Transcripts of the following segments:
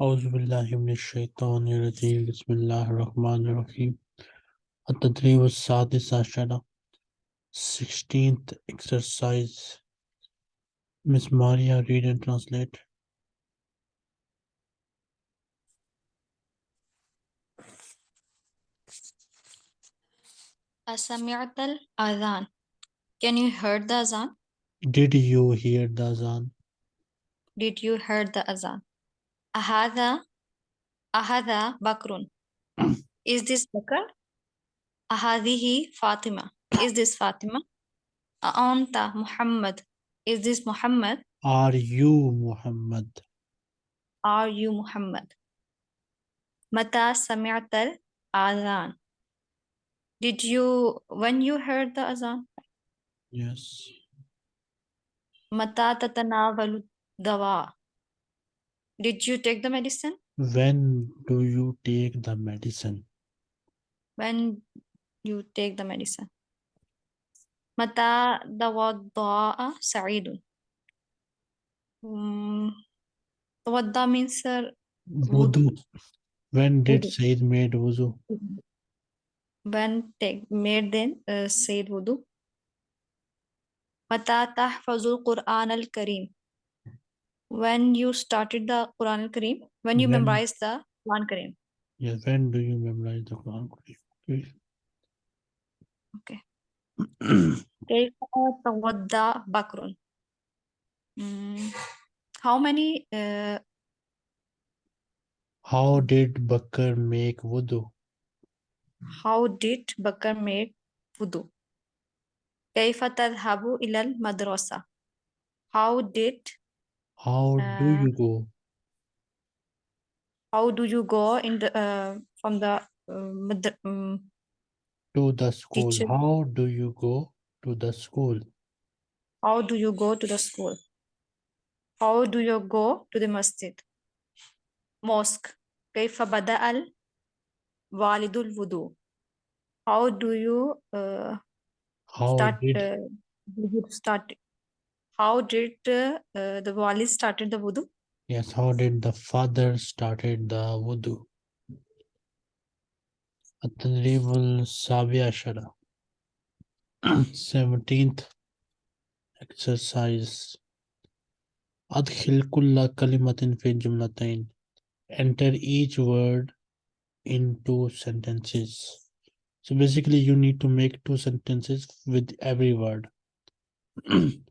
أعوذ بالله من الشيطان الرجيم بسم الله الرحمن الرحيم التدريب السادس عشر 16th exercise Miss Maria read and translate أسمعت الأذان Can you hear the azan? Did you hear the azan? Did you hear the azan? Ahada, ahada bakrun. Is this Bakr? Ahadihi Fatima. Is this Fatima? Aanta Muhammad. Is this Muhammad? Are you Muhammad? Are you Muhammad? Mata sami'tal Azan, Did you, when you heard the azan? Yes. Mata tatanawalu dawa. Did you take the medicine? When do you take the medicine? When you take the medicine. متى توضأ سعيد? Mm, توضأ means uh, Wudu. When did Wudu. Said made wuzu? when take made then uh, said wudu. متى تحفظ القرآن الكريم? When you started the Quran al-Kareem, when you When- memorized the Quran Kareem. Yes. When do you memorize the Quran? Okay. Okay. كيف توضأ بكر? Mm, how many uh, How did Bakr make wudu? how did Bakr make wudu? كيف تذهب إلى المدرسة? How did How do Uh, you go? how do you go in the uh, from the uh, mad- um, To the school. teacher- How do you go to the school? how do you go to the school? How do you go to the masjid? Mosque. كيف بدأ الوالد الوضوء? How do you uh, How start did uh, do you start how did uh, uh, the wali started the wudu? Yes, how did the father started the wudu? At-Tadribul 17th exercise. Adkhil kulla kalimatin fi jumlatain. Enter each word in two sentences. So basically you need to make two sentences with every word.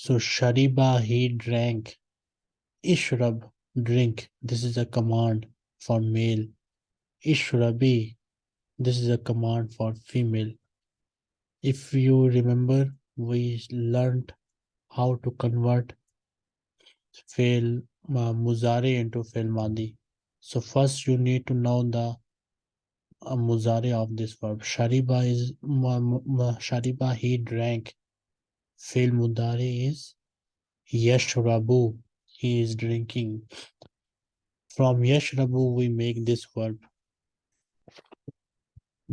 so shariba he drank. Ishrab drink. This is a command for male. Ishrabi this is a command for female. If you remember we learned how to convert fail uh, into fail madi. So first you need to know the uh, of this verb. Shariba is ma- shariba he drank fail mudari is yashrabu he is drinking. From yashrabu we make this verb.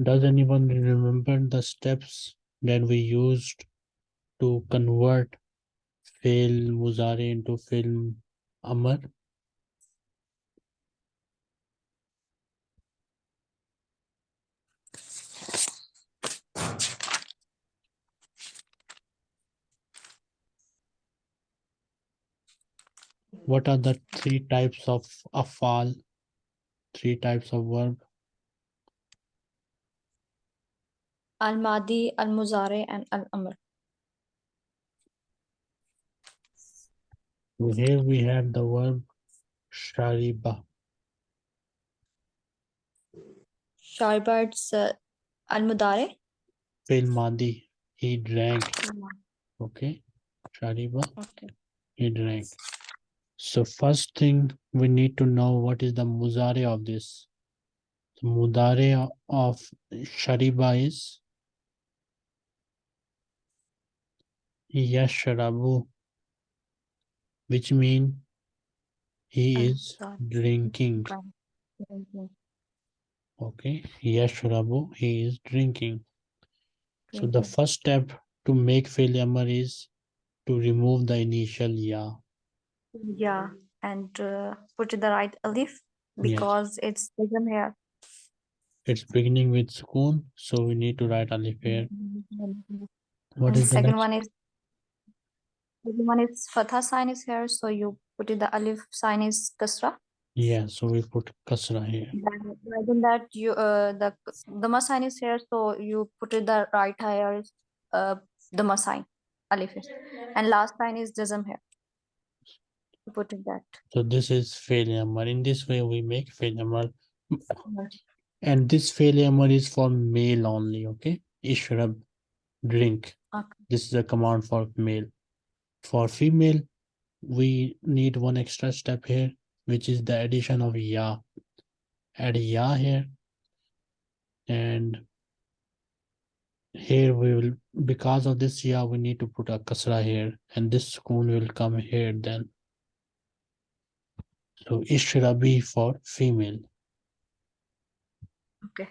Does anyone remember the steps that we used to convert fail muzari into fail amar what are the three types of afal? Three types of verb. Al madi al muzare and al amr So here we have the verb shariba. Shaiba it's uh, al mudare fail madi he drank okay. Shariba. Okay. He drank so first thing we need to know what is the muzare of this? The mudare of shariba is? Yashrabu which mean he is drinking. Okay yashrabu he is drinking. So the first step to make fail amar is to remove the initial ya yeah and uh, put the right alif Yes. because it's ism here. It's beginning with sukoon, so we need to write alif here. What and is the second one is second one is fatha sign is here, so you put it the alif sign is kasra. Yeah, so we put kasra here. Then rather than that, you uh the the sign is here, so you put it the right here is uh the sign alif is. and last sign is jazm here. Put it that. So this is amar. In this way, we make fail amar. And this fail amar is for male only, okay? Ishrab, drink. Okay. This is a command for male. For female, we need one extra step here, which is the addition of ya. Add ya here. And here we will, because of this ya, we need to put a kasra here. And this sukoon will come here then. So ishrabi for female. Okay.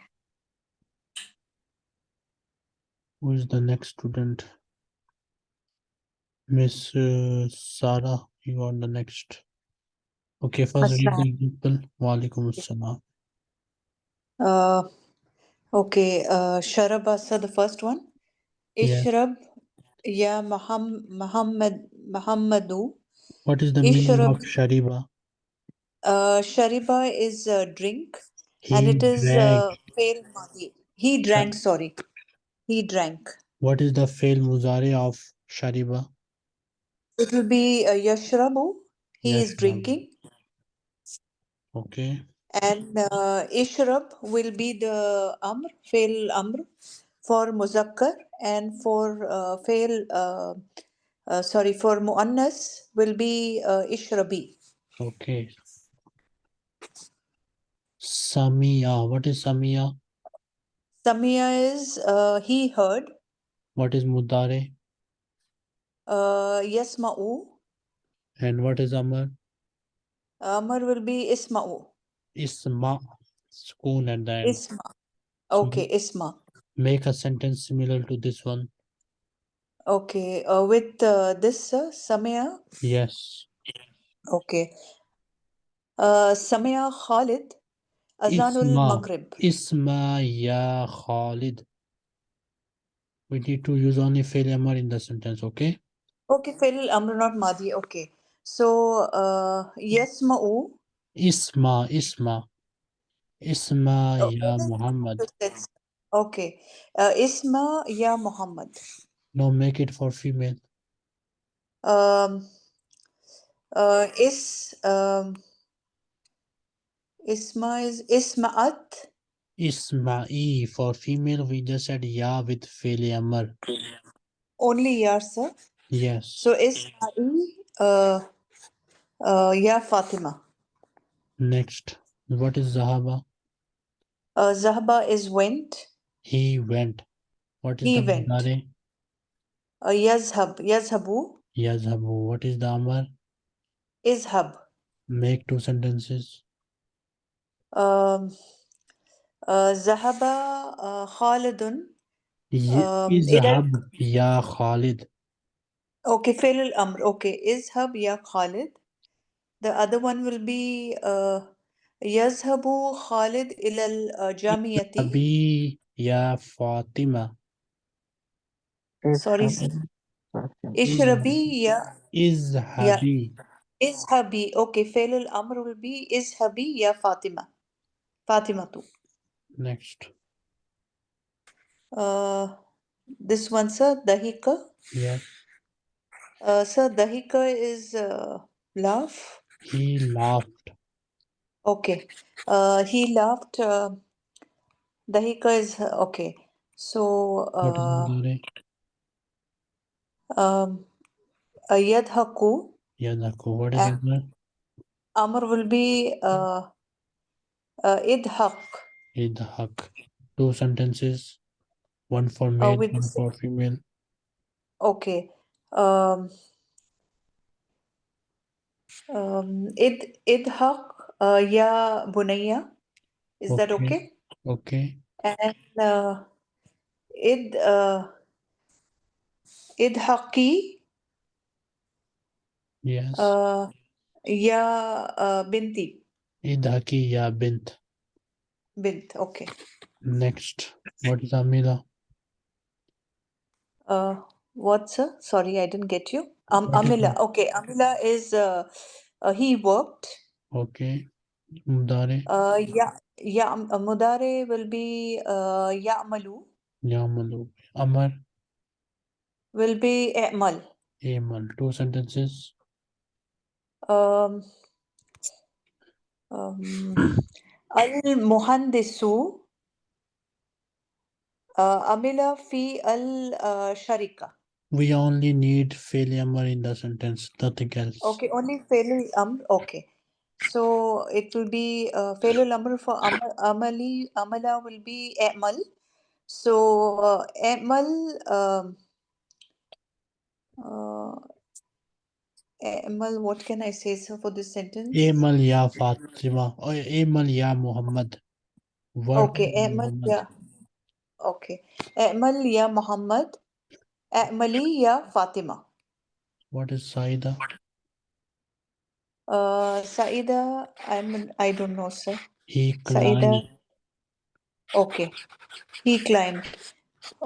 Who is the next student? Miss uh, Sarah, you are the next. Okay, first read Assalam. the example. Walaikum assalam. Uh, okay, uh, Sharabasa, the first one. Yeah. Ishrab ya Muham- Muhammad Muhammadu. What is the meaning of Ishrab. shariba? Uh, Shariba is a drink He and it is drank. uh, fail madi. He drank, sorry. He drank. What is the fail muzari of shariba? It will be uh, Yashrabu. He is Yashrabu. drinking. Okay. And uh, Ishrab will be the Amr, fail Amr for Muzakkar and for uh, fail, uh, uh, sorry, for Muannas will be uh, Ishrabi. Okay. Samia. What is Samia? Samia is uh, he heard. What is mudare? Uh, Yasma'u. And what is amar? Amr will be Isma'u. Isma. Sukoon at the end. Isma. Okay, Isma. Make a sentence similar to this one. Okay, uh, with uh, this uh, Samia. Yes. Okay. Uh, Samia Khalid. Azanul Isma. Maghrib. Isma ya Khalid. We need to use only fail amar in the sentence, okay? Okay, fail Amr not Madi. Okay. So, uh, Yasma'u. Isma, Isma. Isma Oh, ya Muhammad. Okay. Uh, Isma ya Muhammad. No, make it for female. Um, uh, is um, Isma is Isma'at. Isma'i for female, we just said ya with fail amar. Only ya, sir. Yes. So Isma'i uh, uh, ya Fatima. Next. What is Zahaba? Uh, Zahba is went. He went. What is He the went. mudare? Uh, Yazhab. Yazhabu. Yazhabu. What is the amar? Izhab. Make two sentences. Um, uh, Zahaba uh, Khalidun. Ye- Um, Izhab ya Khalid. Okay, fail al-amr. Okay, izhab ya Khalid. The other one will be uh, yazhabu Khalid ila al-jamiyati. Abi ya Fatima. Sorry, sir. Ishrabi ya Izhabi. izhabi. Okay, fail al-amr will be izhabi ya Fatima. Fatima too. Next. Uh, this one, sir, dahika. Yeah. Uh, sir, dahika is uh, laugh. He laughed. Okay. Uh, he laughed. Uh, dahika is okay. So, uh, um, uh, yadhaku. Yadaku. What is Uh, amar? Amr will be uh, uh, idhaq. Idhak. Two sentences. One for male, with one for female. Okay. Um, um, id idhaq uh, ya bunayya. Is that Okay. okay? Okay. And uh, id uh, idhaqi Yes. uh, Ya uh, binti. Idhaki ya bint. Bint. Okay. Next, what is Amila? Uh, what, sir? Sorry, I didn't get you. Um, Amila. Okay, Amila is uh, uh, he worked. Okay. Mudare, Uh, yeah, yeah, uh, Mudare will be uh, Ya'malu, yamalu. Amar, will be I'mal. amal. Two sentences. Um, um, Al Muhandisu uh, Amila fi al uh, Sharika. We only need failure in the sentence, nothing else. Okay, only failure Amr. Okay. So it will be uh, Failul Amr for Am Amali. Amala will be Amal. So uh, Amal. Um, uh, Amal, what can I say sir, for this sentence? Amal ya Fatima. Or amal ya Muhammad. Okay, ya Amal, Muhammad. yeah. Okay. Amal ya Muhammad. Amali ya Fatima. What is Saida? Uh, Saida, I'm, I don't know, sir. He Saida. climbed. Okay. He climbed.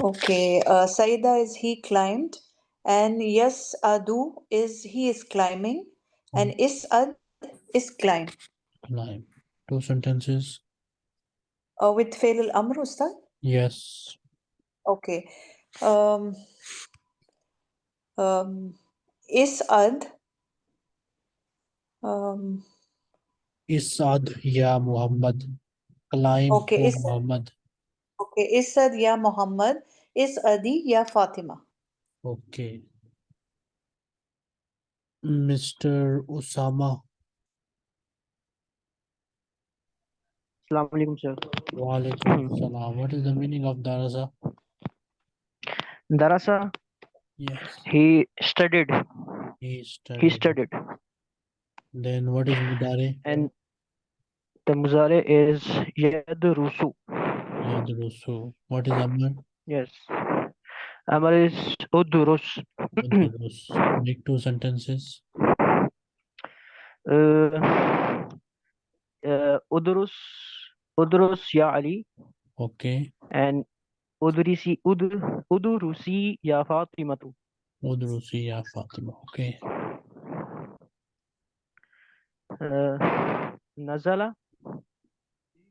Okay. Uh, Saida is he climbed. And yes, Adu is he is climbing. And Isad is climb. Climb. Two sentences. Uh, with Fail al Amr, Ustad? Yes. Okay. Um, um, is ad Um, Isad ya Muhammad. Climb Okay, Isad. Muhammad. okay. Isad ya Muhammad. Isadi ya Fatima. Okay. Mr. Osama. Assalamu alaikum, sir. Wa alaikum salam. What is the meaning of darasa? Darasa, Yes. he studied. He studied. He studied. Then what is Mudare? And the muzare is yadrusu. Yadrusu. What is Amar? Yes. Amar is udrus. Yadrus. Make two sentences. Uh, uh, udrus, udrus ya Ali, Okay. and udrisi, udur, udurusi ya Fatimatu. Udrusi ya Fatima. Okay. Uh, Nazala,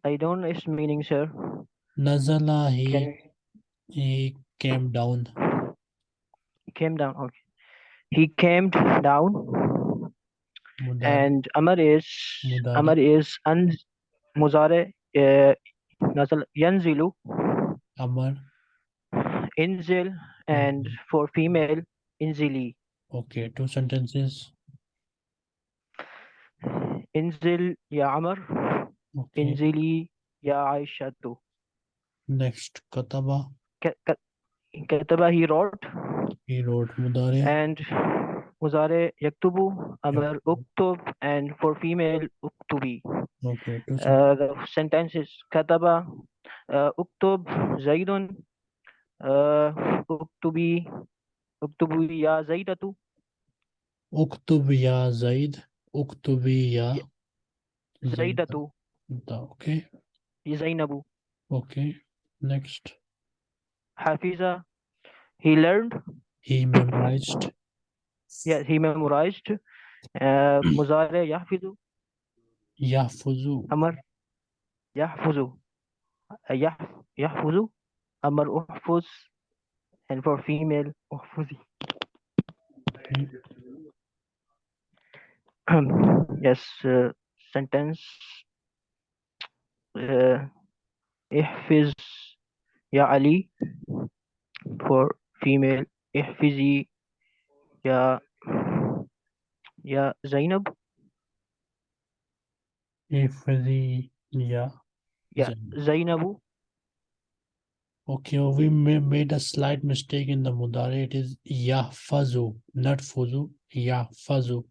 I don't know its meaning, sir. Nazala, he, Can he came down. he came down? Okay. He came down, Mudare. and Amar is Mudare. Amar is an muzare uh, yanzilu Amar. inzil and for female inzili Okay. Two sentences. inzil ya Amar Okay. inzili ya Aishatu Next. Kataba. Ka- ka- kataba he wrote He wrote Mudare. and muzare yaktubu Amar uktub and for female uktubi Okay. Two sentences. uh, the sentence is kataba uh, uktub zaidun uh, uktubi uktubi ya zaidatu Uktub ya Zaid. Uktubi ya zaidatu Zaida. Okay. Zainabu Okay. Next. Hafiza he learned. He memorized. yeah he memorized. Uh, muzare yahfizu. Yahfuzu. amar yahfuzu. Uh, yah yahfuzu. Amar uhfuz. And for female uhfuzi. Yes uh, sentence. Uh, ihfiz ya Ali for female ihfizi ya ya Zainab Ifzi. Yeah. yeah Zainab. Zainabu Okay, we ma- made a slight mistake in the mudare. It is yahfazu, not fuzu. Yahfazu.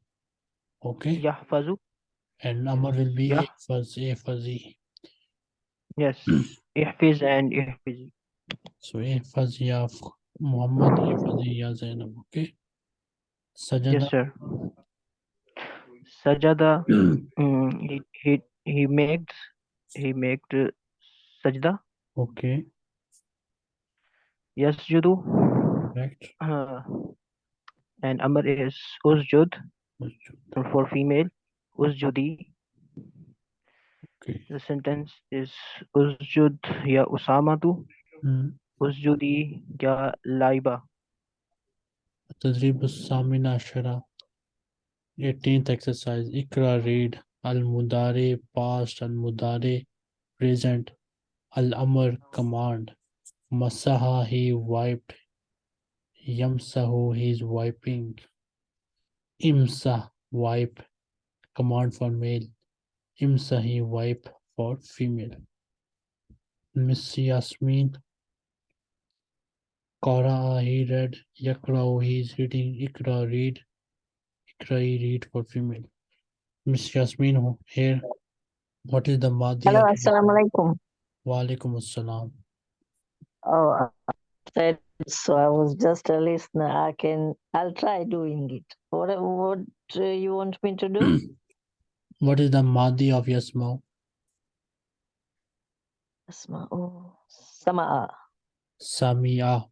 Okay, yahfazu and amar will be Yah- ihfaz, yes ihfiz and ihfizi So ya F- Muhammad, ihfazi ya Zainab. Okay, yes Sajada. sir Sajada, mm, he, he, he makes, he makes uh, sajda. Okay, Yes, Yasjudu, correct. uh, and Amr is usjud for female, usjudi. The sentence is Usjud ya Usamatu. Mm. Usjudi ya Laiba. Tadrib Samina Ashara. 18th exercise. Ikra read. Al Mudare past. Al Mudare present. Al Amr command. Masaha he wiped. Yamsahu he is wiping. Imsa wipe. Command for male. Imsahi wipe for female. Miss Yasmin Kara he read, Yakrao he is reading, Ikra read, Ikra he read for female. Miss Yasmin here, what is the Madi? Hello, Assalamualaikum. alaikum. Assalam. Oh, I so I was just a listener. I can, I'll try doing it. What, what uh, you want me to do? what is the Madi of Yasma Asma. Oh, Samaa. Samia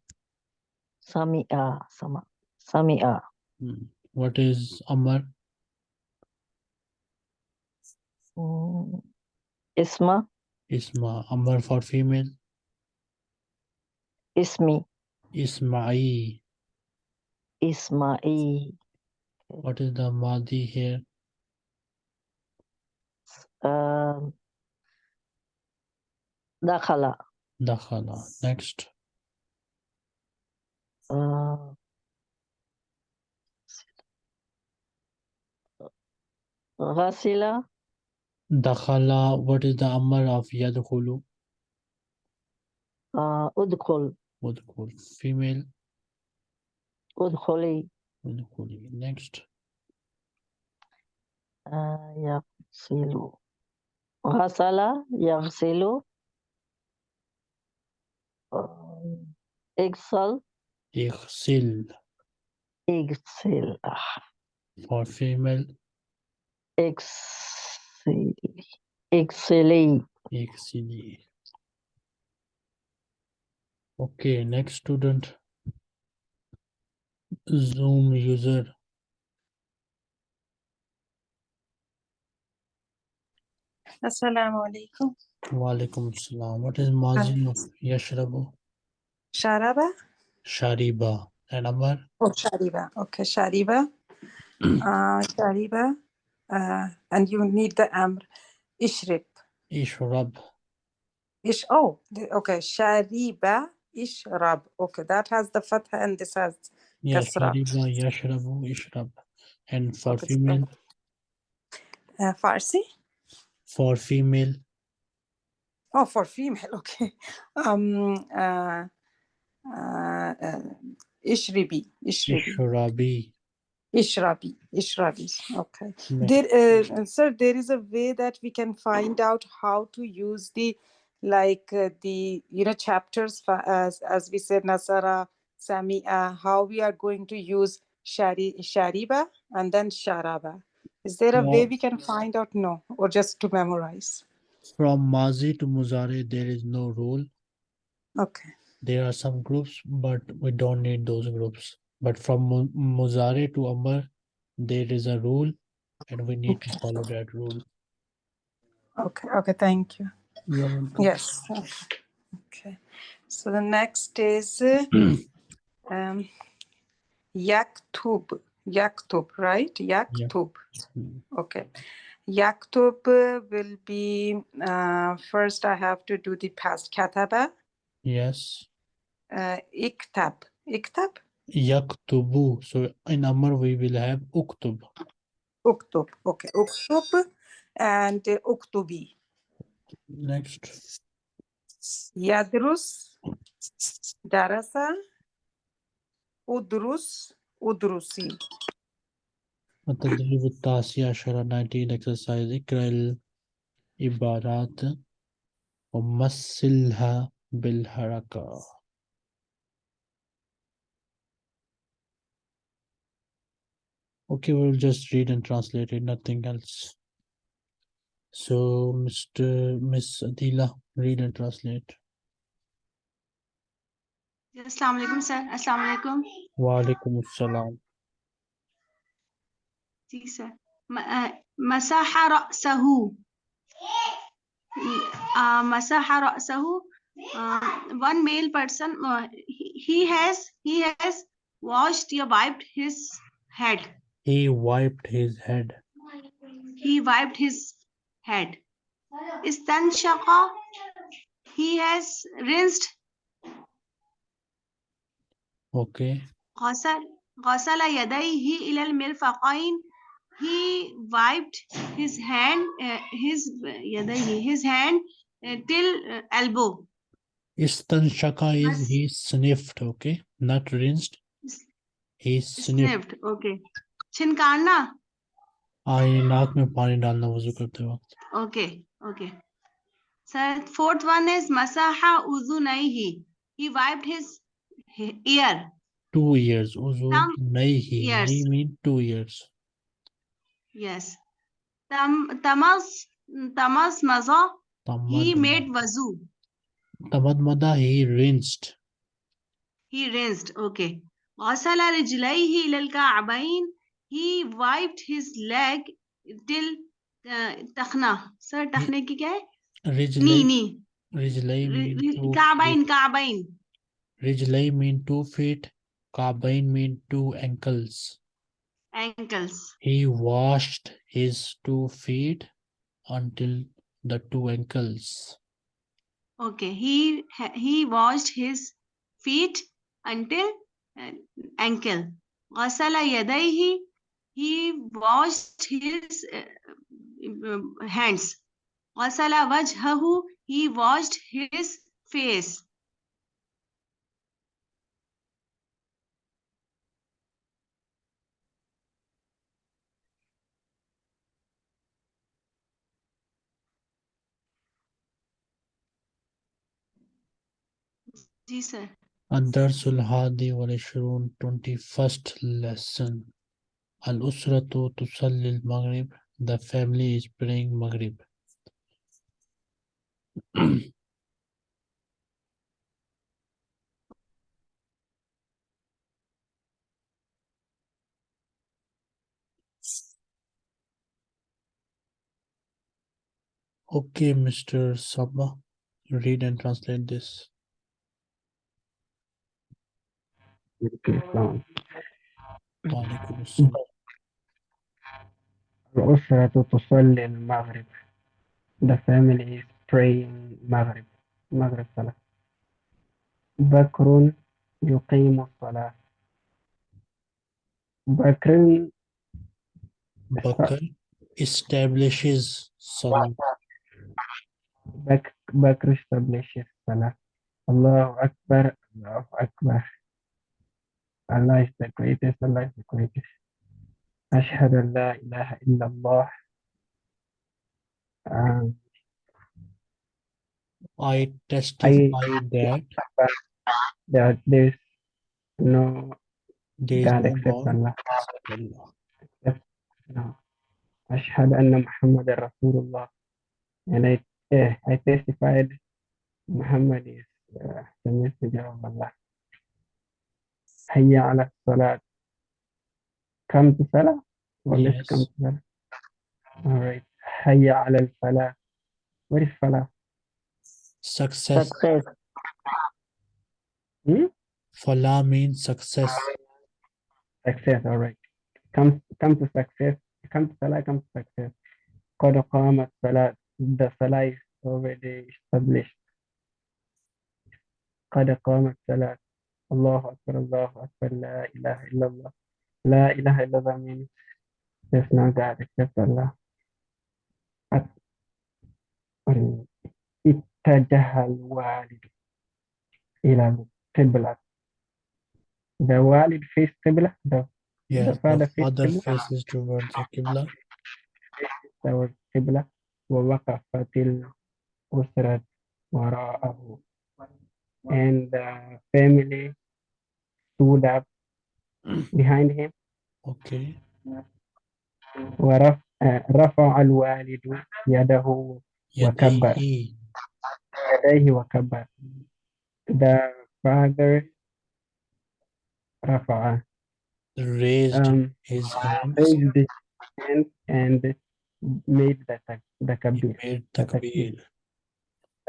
Samia. Sama. Samia. Hmm. what is Amar Mm. Isma. Isma Amar for female Ismi. Isma'i Isma'i. what is the Madi here Um. Dakhala. Dakhala next Uh, Ghasila. Dakhala what is the Amar of Yadkhulu Uh, Udkhul. Udkhul female Udkhuli. Udkhuli next Uh, Yaghsilu. Ghasala. Yaghsilu. Um, Igsal. Ighsil Igsil. for female Ixili. Ixili. Ighsili okay next student Zoom user Assalamu alaikum. Walaikum assalam what is Mazi of Yashrabu Sharaba? Shariba and Amar Oh, Shariba. Okay, Shariba. uh, Shariba. Uh, and you need the Amr. Ishrib. Ishrab Ish. Oh, okay. Shariba. Ishrab. Okay, that has the fatha and this has yeah Kasra. Shariba Yashrabu Ishrab and for Okay, female uh, Farsi. For female Oh, for female. Okay. Um. Uh, uh, uh, Ishribi. Ishribi. Ishrabi Ishrabi. Ishrabi. Okay. There, uh, sir, there is a way that we can find out how to use the, like uh, the you know chapters fa- as as we said Nasara, Samia. How we are going to use shari shariba and then sharaba. Is there a way we can find out? No, or just to memorize. From Mazi to Muzare, there is no rule. Okay. There are some groups, but we don't need those groups. But from Muzare to Amr, there is a rule, and we need to follow that rule. Okay. Okay. Thank you. You're. Yes. Okay. okay. So the next is uh, um, yaktub. Yaktub, right? Yaktub. Mm. Okay. Yaktub uh, will be uh, first. I have to do the past kataba. Yes. Uh, iktab. Iktab. Yaktubu. So in Amr, we will have Uktub. Uktub. Okay. Uktub and uh, uktubi. Next. Yadrus. Darasa. Udrus. Udrusi. التدريب التاسع عشر 19 exercise اقرأ العبارات ومثلها بالحركة Okay, we'll just read and translate it, nothing else. So, Mr. Miss Adila, read and translate. Assalamu alaikum sir. Assalamu alaikum. Wa alaikum assalam. Si sir. Uh, masaha ra'sahu. Uh, masaha sahu. Uh, one male person he, has he has washed he wiped his head. He wiped his head. He wiped his head. Istanshaqa he has rinsed Okay. غسل غسل يديه إلى المرفقين he wiped his hand uh, his يديه his hand uh, till uh, elbow Istanshaka is Yes. he sniffed, okay? Not rinsed. He sniffed. sniffed okay छिनकारना हाँ ये नाक में पानी डालना वजू करते वक्त okay okay sir fourth one is masaha uzunaihi he wiped his he- Year Two years. Also. Years. Nahi mean two years. Yes. Tam, tamas, tamas maza. He made wazu. Tamad mada, he rinsed. He rinsed. Okay. Wasala rijlaihi ilal ka'bain. He wiped his leg till uh, takhna. Sir, takhne ki kya hai? Rijlai. Knee, knee. Rijlai. Ka'bain, ka'bain. Rijlai mean two feet. Ka'bain mean two ankles. Ankles. He washed his two feet until the two ankles. Okay. He he washed his feet until uh, ankle. Wasala yadaihi. He washed his uh, uh hands. Wasala wajhahu. He washed his face. Ji sir الدرس الحادي والعشرون 21st lesson الأسرة تصلي المغرب the family is praying Maghrib Okay, Mr. Sabah, read and translate this. Okay, السلام Walaikum assalam. الأسرة تصلي المغرب. The family is praying مغرب. مغرب صلاة. بكر يقيم الصلاة. بكر Bakr establishes. بك بكر establishes صلاة. الله أكبر الله أكبر. Allah is the greatest Allah is the greatest أشهد أن لا إله إلا الله um, I testify that that there is no there is God no except God Allah except Allah. No. أشهد أن محمد رسول الله and I, eh, I testified Muhammad is uh, the messenger of Allah حي على الصلاة come to Salah or let's Yes. come to Salah all right حي على الفلاح what is Falah Success. Success. hmm? Falah means success. success all right come come to success come to Salah come to success قد قامت الصلاة the Salah is already established قد قامت الصلاة الله أكبر الله أكبر لا إله إلا الله لا إله إلا الله means there's no God except Allah At- um, اتجه الوالد إلى القبلة the والد face قبلة the father the father faces towards the Qibla. towards قبلة ووقفت الأسرة وراءه and the family stood up behind him Okay. ورف آه، رفع الوالد يده وكبر يديه يديه وكبر the father رفع raised um, his hands raised his hand and made the tak- the he kabir made the takbir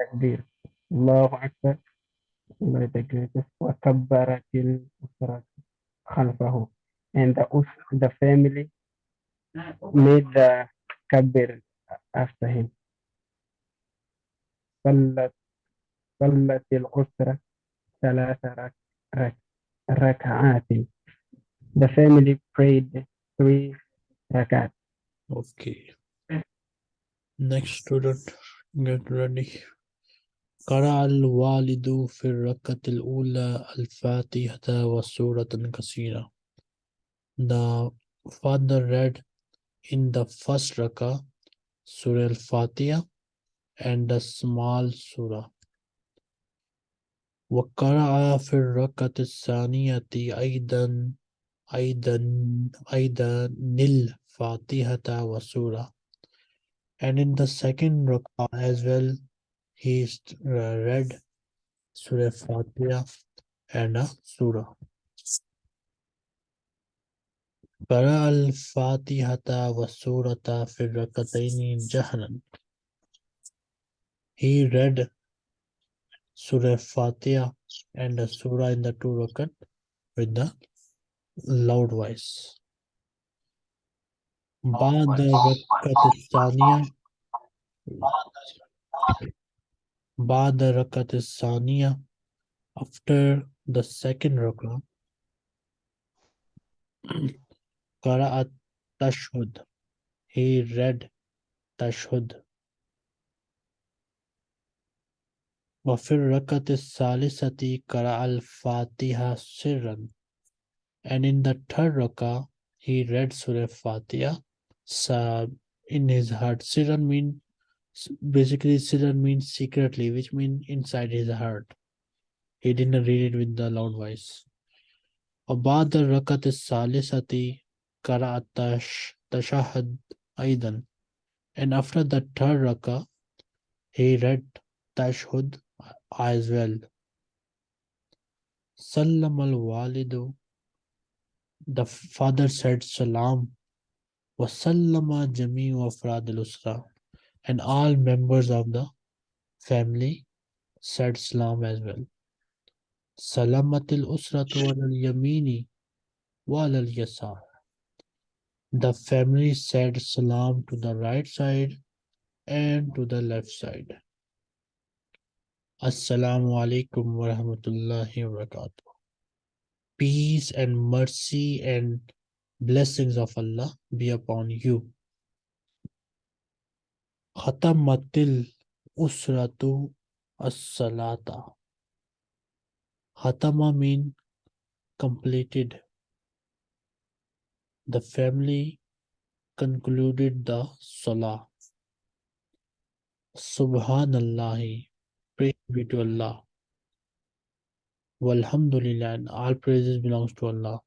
takbir الله أكبر Allah the greatest وكبرت الأسرة خلفه and the us- the family made the kabir after him صلت صلت الأسرة ثلاث رك رك ركعات the family prayed three rakat okay next student get ready قرأ الوالد في الركعة الأولى الفاتحة وسورة كثيرة The father read in the first rakah Surah Al-Fatiha and a small surah. وقرأ في الركعة الثانية أيضا أيضا أيضا الفاتحة وسورة. And in the second rakah as well, he st- uh, read Surah Fatiha and a surah. قرأ الفاتحة والسورة في الركعتين جهرا. He read Surah Fatiha and a surah in the two rakat with the loud voice. بعد الركعة الثانية Ba'da Rakat Saniya, after the second Rakah, Qara'at Tashhud, he read Tashhud. Wafir Rakat Salisati Qara al Fatiha Sirran, and in the third Rakah, he read Surah Fatiha in his heart. Sirran means mean basically sirran means secretly which means inside his heart he didn't read it with the loud voice وبعد الركعة الثالثة قرأ التش- التشهد أيضا and after the third rakah he read tashhud as well سلم الوالد the father said salam وسلم جميع أفراد الأسرة and all members of the family said salam as well. Salamatil usratu al yamini wal al yasar. The family said salam to the right side and to the left side. Assalamu alaikum wa rahmatullahi wa barakatuh. Peace and mercy and blessings of Allah be upon you Khatamatil usratu as-salata. Khatama mean completed. The family concluded the salah. Subhanallah, Praise be to Allah. Walhamdulillah and all praises belongs to Allah.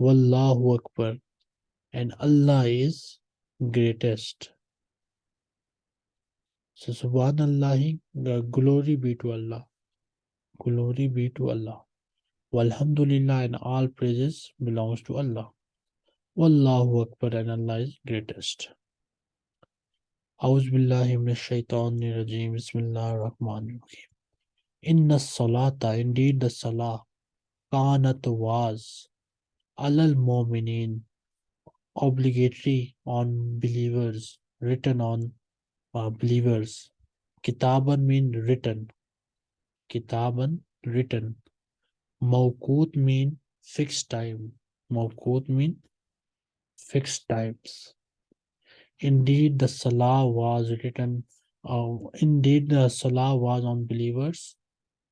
Wallahu Akbar and Allah is greatest. So subhanallah, glory be to Allah. Glory be to Allah. Walhamdulillah and all praises belongs to Allah. Wallahu Akbar and Allah is greatest. A'udhu billahi minash shaitanir rajim. Bismillahir rahmanir rahim. Inna salata, indeed the salah, kanat was, alal mu'minin, obligatory on believers, written on uh, believers. Kitaban mean written. Kitaban written. Mawqut mean fixed time. Mawqut mean fixed times. Indeed the salah was written uh, indeed the salah was on believers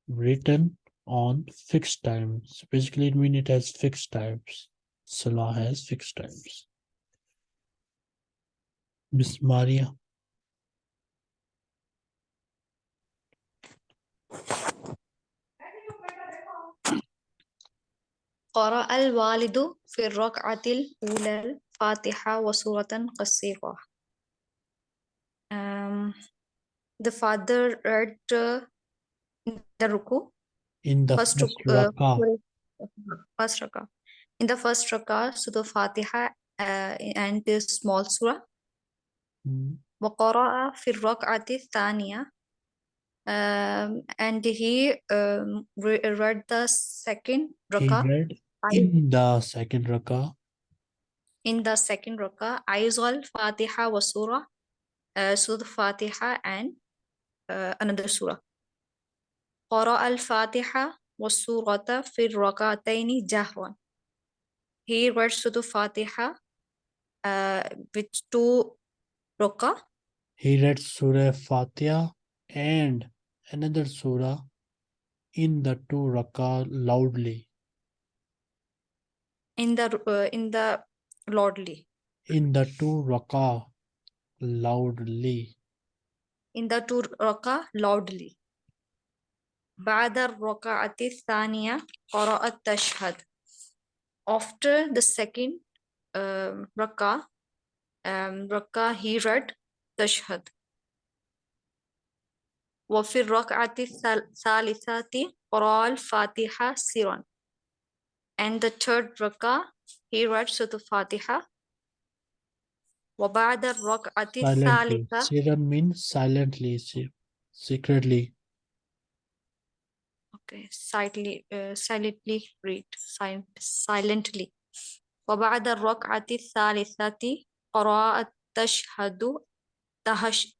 written on fixed times. Basically it means it has fixed times. Salah has fixed times. Miss maria قرأ الوالد في الركعة الأولى الفاتحة وسورة قصيرة. Um, the father read uh, the ruku, In the first, first ruk- uh, rakah, first rakah. In the first rakah, Surah Fatiha uh, and the small surah. mm, وقرأ في الركعة الثانية um, and he um, re read the second rakah. in the second raka In the second raka Aizal, Fatiha, was Surah, uh, Surah Fatiha, and uh, another Surah. Qara al Fatiha was Surah raka Rakataini Jahwan. He read Surah Fatiha uh, with two raka. He read Surah Fatiha and another surah in the two rakah loudly in the uh, in the lordly in the two rakah loudly in the two rakah loudly بعد الركعة الثانية قرأ التشهد after the second um, rakah um, rakah he read tashhad وفي الركعة الثال- الثالثة قرأ الفاتحة سرا and the third rakah he read Surah Fatiha وبعد الركعة الثالثة siran means silently se- secretly Okay, silently, uh, silently read, sil- silently. وبعد الركعة الثالثة قراءة التشهد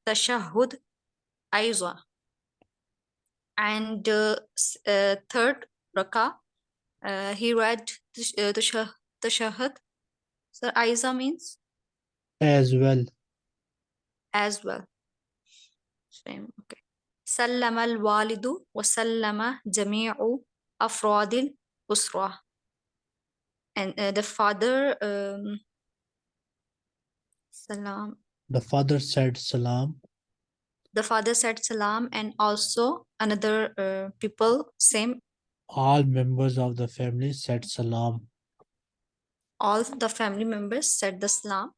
تشهد أيضا. And uh, s- uh, third rakah, uh, he read تش- uh, تشه- تشهد. So أيضا means as well as well. Same, okay. سلم الوالد وسلم جميع أفراد الأسرة. And uh, the father um, salam. the father said salam the father said salam and also another uh, people same. All members of the family said salam. All the family members said the salam.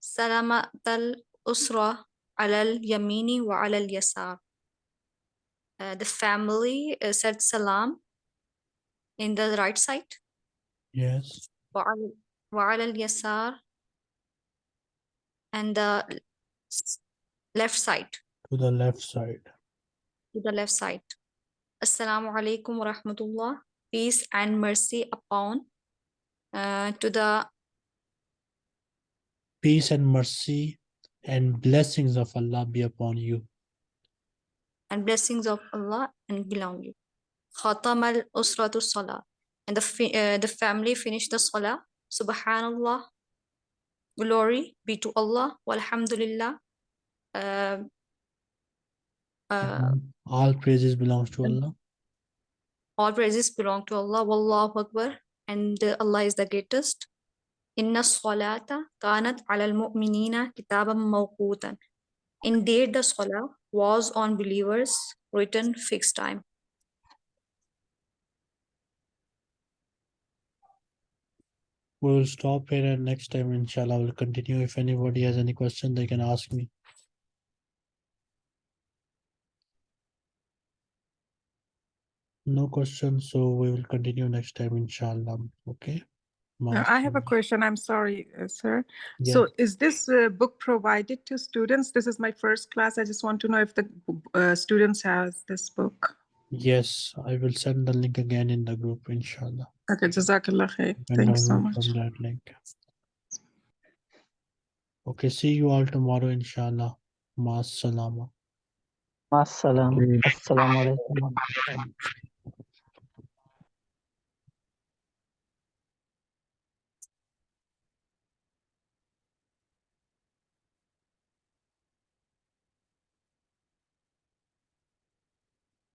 Salamat al usra alal yamini wa alal yasar. Uh, the family uh, said salam in the right side. Yes. Wa alal yasar. And the left side. To the left side. To the left side. Assalamu alaikum wa rahmatullah. Peace and mercy upon uh, to the peace and mercy and blessings of allah be upon you. and blessings of Allah and belong you. Khatam al usratu salah. And the uh, the family finished the salah. Subhanallah. Glory be to Allah. Walhamdulillah uh, uh, all praises belongs to allah All praises belong to Allah. Wallahu Akbar. And Allah is the greatest. Inna salata kanat ala al-mu'minina kitaban mawqutan. Indeed, the salah was on believers written fixed time. we will stop here and next time inshallah we'll continue if anybody has any question they can ask me no questions so we will continue next time inshallah okay Uh, I have a question. I'm sorry, uh, sir. Yeah. So is this uh, book provided to students? This is my first class. I just want to know if the uh, students has this book. yes i will send the link again in the group inshallah Okay, Jazakallah khair. and Thanks so download much. from that link okay see you all tomorrow inshallah Maas salama Assalam. Okay. Assalamu alaikum.